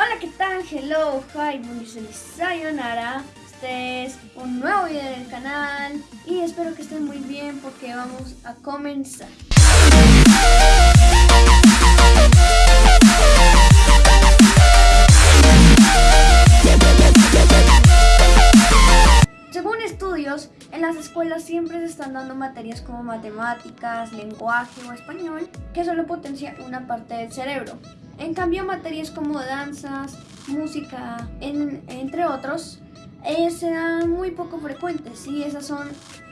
Hola, ¿qué tal? Hello, hi, soy sayonara. Este es un nuevo video del canal y espero que estén muy bien porque vamos a comenzar. Según estudios, en las escuelas siempre se están dando materias como matemáticas, lenguaje o español que solo potencia una parte del cerebro. En cambio, materias como danzas, música, entre otros, eh, serán muy poco frecuentes y esas son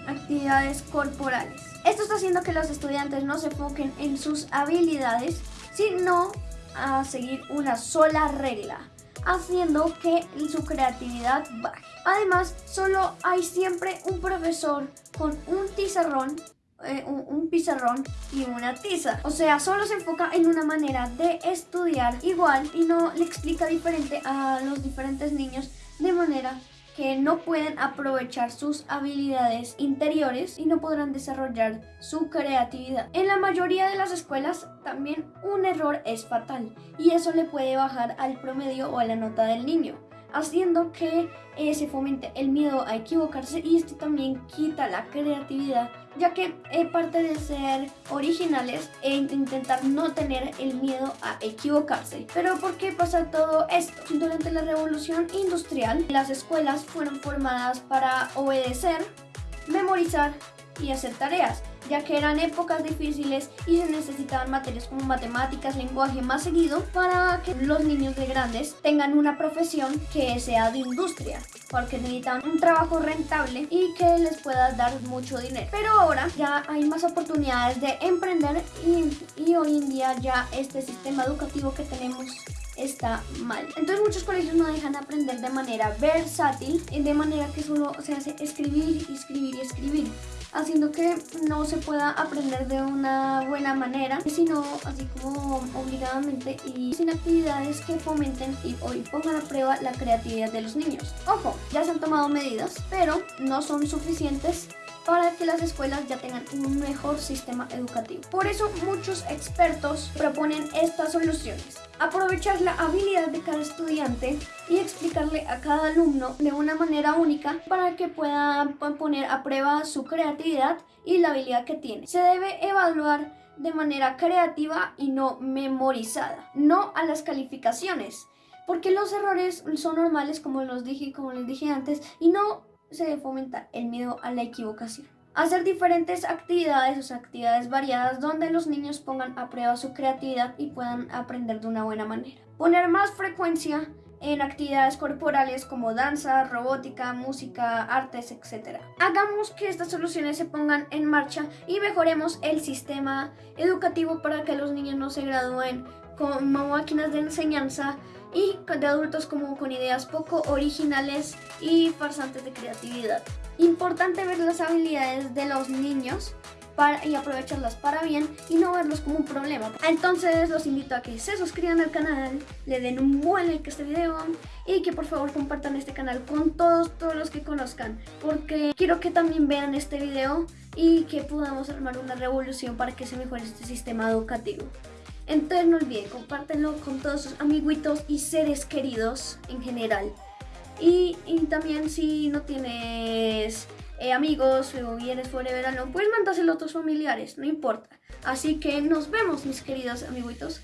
actividades corporales. Esto está haciendo que los estudiantes no se enfoquen en sus habilidades, sino a seguir una sola regla, haciendo que su creatividad baje. Además, solo hay siempre un profesor con un tizarrón eh, un, pizarrón y una tiza. O sea, solo se enfoca en una manera de estudiar igual y no le explica diferente a los diferentes niños de manera que no pueden aprovechar sus habilidades interiores y no podrán desarrollar su creatividad. En la mayoría de las escuelas también un error es fatal y eso le puede bajar al promedio o a la nota del niño haciendo que eh, se fomente el miedo a equivocarse y esto también quita la creatividad ya que es parte de ser originales e intentar no tener el miedo a equivocarse. Pero ¿por qué pasa todo esto? Durante la revolución industrial las escuelas fueron formadas para obedecer, memorizar y hacer tareas ya que eran épocas difíciles y se necesitaban materias como matemáticas, lenguaje más seguido para que los niños de grandes tengan una profesión que sea de industria porque necesitan un trabajo rentable y que les pueda dar mucho dinero. Pero ahora ya hay más oportunidades de emprender y, y hoy en día ya este sistema educativo que tenemos está mal. Entonces muchos colegios no dejan aprender de manera versátil, de manera que solo se hace escribir, escribir y escribir haciendo que no se pueda aprender de una buena manera, sino así como obligadamente y sin actividades que fomenten y hoy pongan a prueba la creatividad de los niños. Ojo, ya se han tomado medidas, pero no son suficientes para que las escuelas ya tengan un mejor sistema educativo. Por eso muchos expertos proponen estas soluciones. Aprovechar la habilidad de cada estudiante y explicarle a cada alumno de una manera única para que pueda poner a prueba su creatividad y la habilidad que tiene. Se debe evaluar de manera creativa y no memorizada, no a las calificaciones, porque los errores son normales como los dije como les dije antes y no se debe fomentar el miedo a la equivocación. Hacer diferentes actividades, o actividades variadas donde los niños pongan a prueba su creatividad y puedan aprender de una buena manera. Poner más frecuencia en actividades corporales como danza, robótica, música, artes, etc. Hagamos que estas soluciones se pongan en marcha y mejoremos el sistema educativo para que los niños no se gradúen como máquinas de enseñanza y de adultos como con ideas poco originales y farsantes de creatividad. Importante ver las habilidades de los niños para, y aprovecharlas para bien y no verlos como un problema. Entonces los invito a que se suscriban al canal, le den un buen like a este video y que por favor compartan este canal con todos, todos los que conozcan porque quiero que también vean este video y que podamos armar una revolución para que se mejore este sistema educativo. Entonces no olviden, compártenlo con todos sus amiguitos y seres queridos en general. Y, también si no tienes eh, amigos o vienes fuera de verano, pues mándaselo a tus familiares, no importa. Así que nos vemos mis queridos amiguitos.